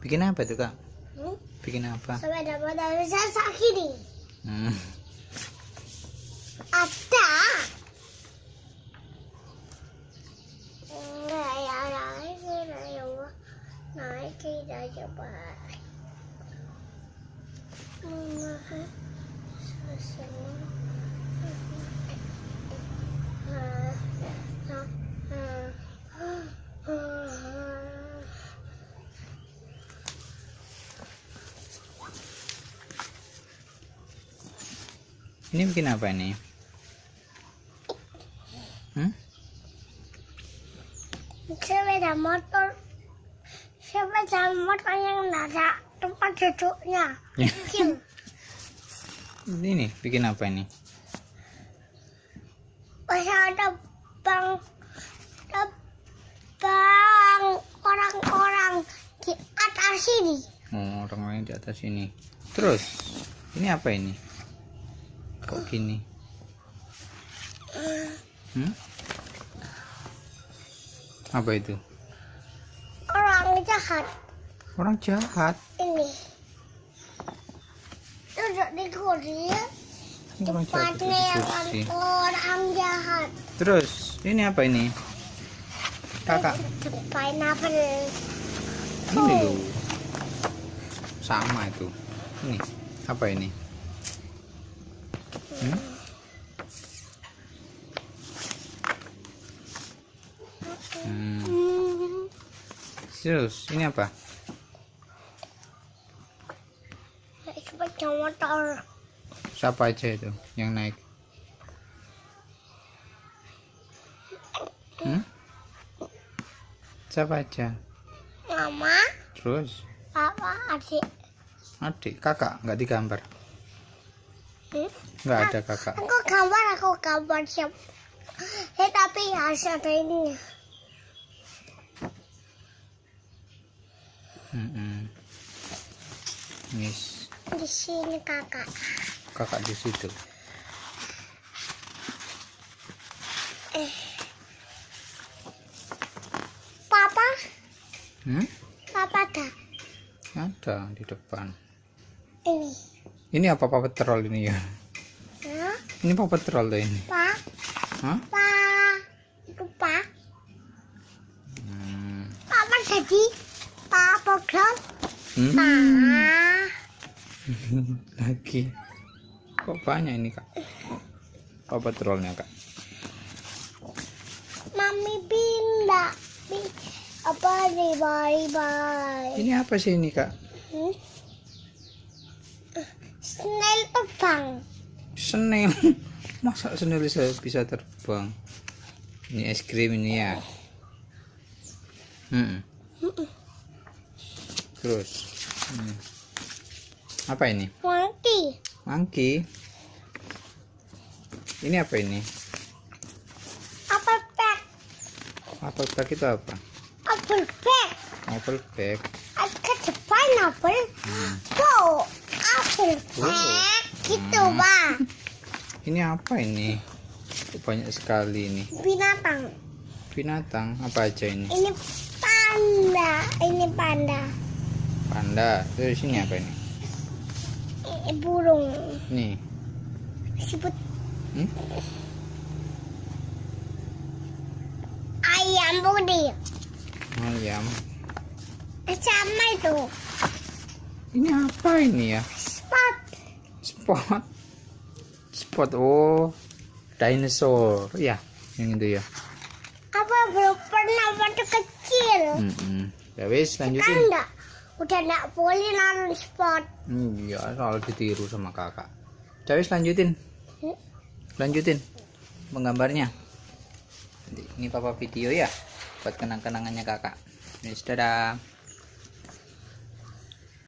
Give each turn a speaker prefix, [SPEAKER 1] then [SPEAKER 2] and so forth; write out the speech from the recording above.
[SPEAKER 1] Bikin apa tuh kak?
[SPEAKER 2] Hmm?
[SPEAKER 1] Bikin apa?
[SPEAKER 2] Sepeda motor bisa nih.
[SPEAKER 1] Hmm.
[SPEAKER 2] Ada. Enggak ya, naik kita coba. Naik kita coba. Mama, susu. Ah, ah,
[SPEAKER 1] Ini bikin apa ini? Hmm?
[SPEAKER 2] sepeda motor sepeda motor yang ada tempat duduknya
[SPEAKER 1] Ya. Ini nih, bikin apa ini?
[SPEAKER 2] masih ada bang ada bang orang-orang di atas sini
[SPEAKER 1] Oh, orang lain di atas ini. Terus, ini apa ini? Gini? Hmm? Apa itu?
[SPEAKER 2] orang jahat
[SPEAKER 1] Orang jahat.
[SPEAKER 2] ini duduk di kursi
[SPEAKER 1] Orang jahat di kursi.
[SPEAKER 2] orang jahat
[SPEAKER 1] Terus, ini apa ini? Kakak,
[SPEAKER 2] pineapple
[SPEAKER 1] ini loh. Sama itu. Ini, apa ini? Hmm? Terus, ini apa?
[SPEAKER 2] motor
[SPEAKER 1] Siapa aja itu yang naik? Hmm? Siapa aja?
[SPEAKER 2] mama
[SPEAKER 1] Terus,
[SPEAKER 2] papa adik
[SPEAKER 1] adik, kakak, nggak digambar?
[SPEAKER 2] Hmm?
[SPEAKER 1] Nggak ada kakak.
[SPEAKER 2] Aku gambar, aku gambar siap. Eh tapi harus ada ini.
[SPEAKER 1] Mm-mm. Yes,
[SPEAKER 2] Di sini kakak.
[SPEAKER 1] kakak di situ.
[SPEAKER 2] Eh. Papa,
[SPEAKER 1] Hmm?
[SPEAKER 2] papa ada
[SPEAKER 1] Ada di depan.
[SPEAKER 2] ini.
[SPEAKER 1] Ini apa Paw Patrol ini ya?
[SPEAKER 2] Hah?
[SPEAKER 1] Ini Paw Patrol tuh ini.
[SPEAKER 2] Pa,
[SPEAKER 1] Hah?
[SPEAKER 2] pa, itu pa.
[SPEAKER 1] Hmm.
[SPEAKER 2] Papa jadi pa program.
[SPEAKER 1] Hmm.
[SPEAKER 2] Pa.
[SPEAKER 1] Lagi. Kok banyak ini kak? Paw Patrolnya kak?
[SPEAKER 2] Mami pindah. Pi- Apa nih bye bye.
[SPEAKER 1] Ini apa sih ini kak?
[SPEAKER 2] Hmm? Snail terbang.
[SPEAKER 1] Snail. Masa snail bisa, bisa terbang? Ini es krim ini ya. Hmm. Terus. hmm. Apa ini?
[SPEAKER 2] Monkey.
[SPEAKER 1] Monkey. Ini apa ini?
[SPEAKER 2] Apa bag?
[SPEAKER 1] Apple bag itu apa?
[SPEAKER 2] Apple bag.
[SPEAKER 1] Apple bag.
[SPEAKER 2] Ada the pineapple.
[SPEAKER 1] Hmm.
[SPEAKER 2] Wow.
[SPEAKER 1] Oh.
[SPEAKER 2] bag. Gitu,
[SPEAKER 1] Hmm.
[SPEAKER 2] Pak.
[SPEAKER 1] Ini apa ini? Banyak sekali ini.
[SPEAKER 2] Binatang.
[SPEAKER 1] Binatang apa aja ini?
[SPEAKER 2] Ini panda. Ini panda.
[SPEAKER 1] Panda. Terus ini apa ini?
[SPEAKER 2] Ini burung.
[SPEAKER 1] Nih.
[SPEAKER 2] Sebut
[SPEAKER 1] Hmm?
[SPEAKER 2] ayam putih.
[SPEAKER 1] Ayam.
[SPEAKER 2] Sama itu.
[SPEAKER 1] Ini apa ini ya? Spot. Spot. Oh. Dinosaur. Ya, yang itu ya.
[SPEAKER 2] Apa belum pernah waktu kecil?
[SPEAKER 1] Mm Ya wis
[SPEAKER 2] Kan
[SPEAKER 1] lanjutin.
[SPEAKER 2] enggak. Udah enggak boleh nonton spot.
[SPEAKER 1] Iya, soal ditiru sama kakak. Ya wis lanjutin.
[SPEAKER 2] Hmm?
[SPEAKER 1] Lanjutin menggambarnya. Ini papa video ya buat kenang-kenangannya kakak. Wis dadah.